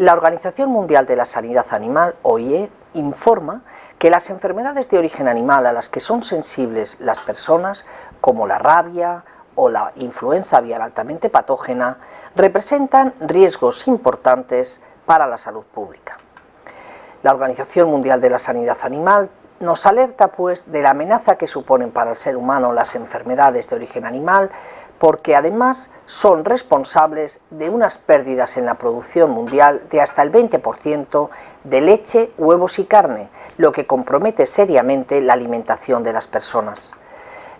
La Organización Mundial de la Sanidad Animal, OIE, informa que las enfermedades de origen animal a las que son sensibles las personas, como la rabia o la influenza aviar altamente patógena, representan riesgos importantes para la salud pública. La Organización Mundial de la Sanidad Animal nos alerta pues de la amenaza que suponen para el ser humano las enfermedades de origen animal porque además son responsables de unas pérdidas en la producción mundial de hasta el 20% de leche, huevos y carne, lo que compromete seriamente la alimentación de las personas.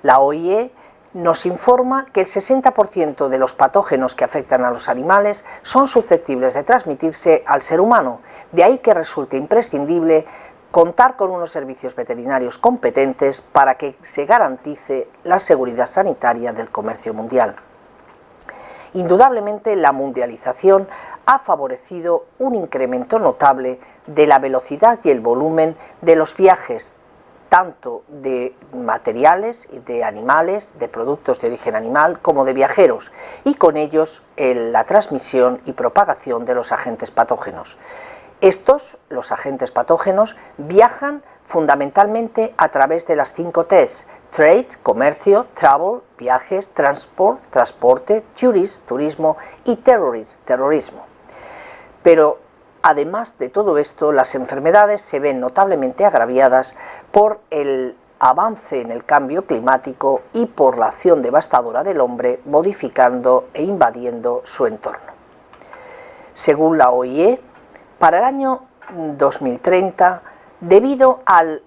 La OIE nos informa que el 60% de los patógenos que afectan a los animales son susceptibles de transmitirse al ser humano, de ahí que resulte imprescindible contar con unos servicios veterinarios competentes para que se garantice la seguridad sanitaria del comercio mundial. Indudablemente la mundialización ha favorecido un incremento notable de la velocidad y el volumen de los viajes, tanto de materiales, de animales, de productos de origen animal, como de viajeros, y con ellos la transmisión y propagación de los agentes patógenos. Estos, los agentes patógenos, viajan fundamentalmente a través de las cinco T's, trade, comercio, travel, viajes, transport, transporte, tourist, turismo y terrorist, terrorismo. Pero además de todo esto, las enfermedades se ven notablemente agraviadas por el avance en el cambio climático y por la acción devastadora del hombre modificando e invadiendo su entorno. Según la OIE, para el año 2030, debido al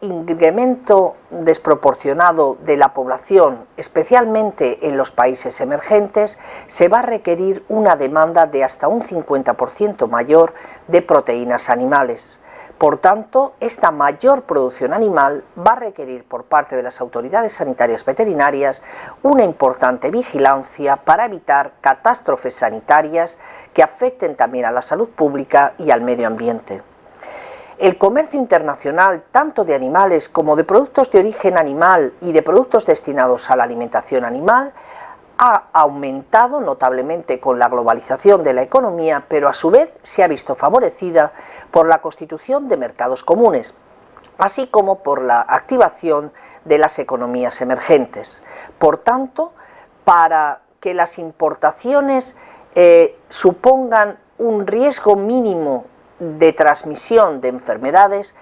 incremento desproporcionado de la población, especialmente en los países emergentes, se va a requerir una demanda de hasta un 50% mayor de proteínas animales. Por tanto, esta mayor producción animal va a requerir por parte de las autoridades sanitarias veterinarias una importante vigilancia para evitar catástrofes sanitarias que afecten también a la salud pública y al medio ambiente. El comercio internacional, tanto de animales como de productos de origen animal y de productos destinados a la alimentación animal, ha aumentado notablemente con la globalización de la economía, pero a su vez se ha visto favorecida por la constitución de mercados comunes, así como por la activación de las economías emergentes. Por tanto, para que las importaciones eh, supongan un riesgo mínimo de transmisión de enfermedades,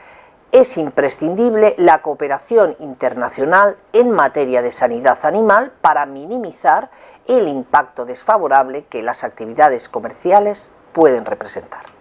es imprescindible la cooperación internacional en materia de sanidad animal para minimizar el impacto desfavorable que las actividades comerciales pueden representar.